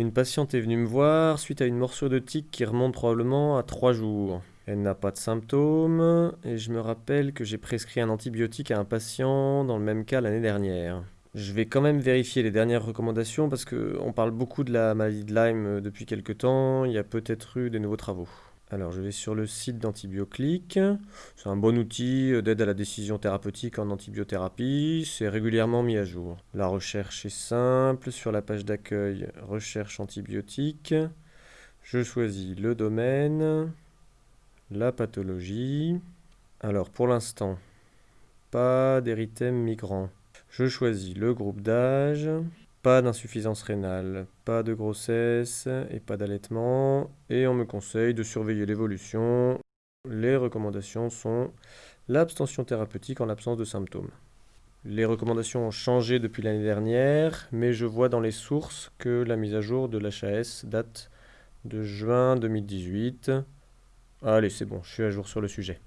Une patiente est venue me voir suite à une morsure de tique qui remonte probablement à 3 jours. Elle n'a pas de symptômes et je me rappelle que j'ai prescrit un antibiotique à un patient dans le même cas l'année dernière. Je vais quand même vérifier les dernières recommandations parce qu'on parle beaucoup de la maladie de Lyme depuis quelque temps, il y a peut-être eu des nouveaux travaux. Alors je vais sur le site d'Antibioclick. C'est un bon outil euh, d'aide à la décision thérapeutique en antibiothérapie. C'est régulièrement mis à jour. La recherche est simple. Sur la page d'accueil, recherche antibiotique. Je choisis le domaine, la pathologie. Alors pour l'instant, pas d'érythème migrant. Je choisis le groupe d'âge, pas d'insuffisance rénale, pas de grossesse et pas d'allaitement. Et on me conseille de surveiller l'évolution. Les recommandations sont l'abstention thérapeutique en l'absence de symptômes. Les recommandations ont changé depuis l'année dernière, mais je vois dans les sources que la mise à jour de l'HAS date de juin 2018. Allez, c'est bon, je suis à jour sur le sujet.